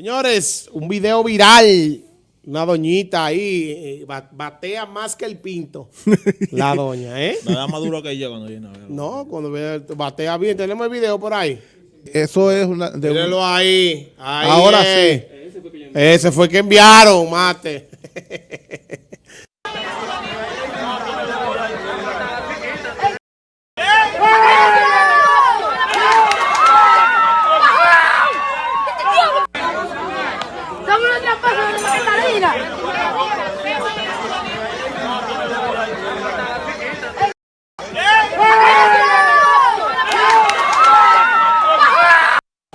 Señores, un video viral. Una doñita ahí, eh, ba- batea más que el pinto. La doña, ¿eh? Me da más duro que yo cuando viene a verlo. No, cuando batea bien. Tenemos el video por ahí. Eso es una... de un- Mírenlo ahí. ahí Ahora es. Ese fue que enviaron, mate. Somos una tramposa de la Catalina.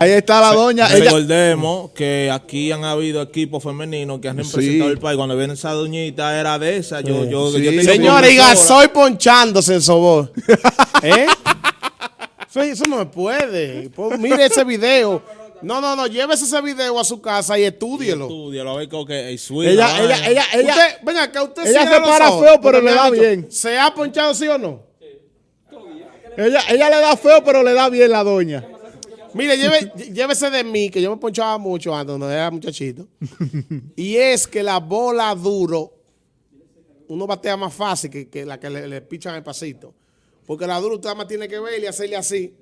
Ahí está la doña. Ella, Recordemos que aquí han habido equipos femeninos que han representado el país. Cuando viene esa doñita era de esa. Yo, yo, Sí. yo Señores, y. Gasoy ponchándose en sobor. ¿Eh? Eso, eso no se puede. Pues, mire ese video. No, no, no, llévese ese video a su casa y estúdielo. Estudialo, a ver que el swing, ella, la ella, ella, ella, usted, venga, que usted ella se para ojos, feo, pero le me da bien. ¿Se ha ponchado sí o no? ella, ella le da feo, pero le da bien la doña. Mire, lleve- llévese de mí, que yo me ponchaba mucho antes, cuando era muchachito. y es que la bola duro, uno batea más fácil que, que la que le, le pichan el pasito. Porque la duro usted nada más tiene que ver y hacerle así.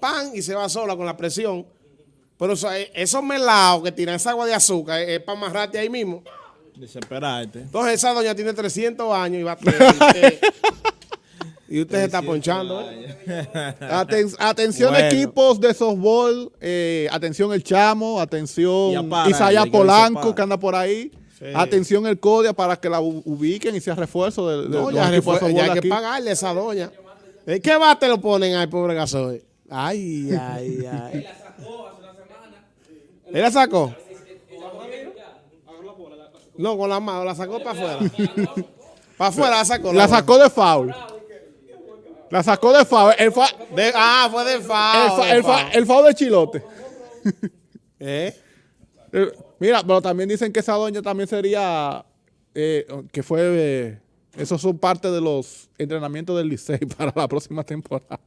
Pan, y se va sola con la presión. Pero eh, esos melados que tiran esa agua de azúcar es, para amarrarte ahí mismo. Desesperarte. Entonces esa doña tiene 300 años y batea. y usted, y usted se está ponchando. Aten- atención Bueno. equipos de softball, eh, atención el Chamo, atención para, Isaiah Polanco que anda por ahí, atención el Codia para que la ubiquen y sea refuerzo de, de No, los ya, equipos de refue- ya hay que pagarle a esa doña. ¿Eh, ¿Qué bate lo ponen ahí, pobre gasoil? Ay, ay, ay. ¿Él la sacó? No, con la mano, la sacó para afuera. Para afuera la sacó. La sacó de foul. La sacó de foul. El, fa- De- ah, fue de el, FAO. fa- el, fa- el de Chilote. ¿Eh? Eh, Mira, pero también dicen que esa doña también sería, eh, que fue, eh, esos son parte de los entrenamientos del Licey para la próxima temporada.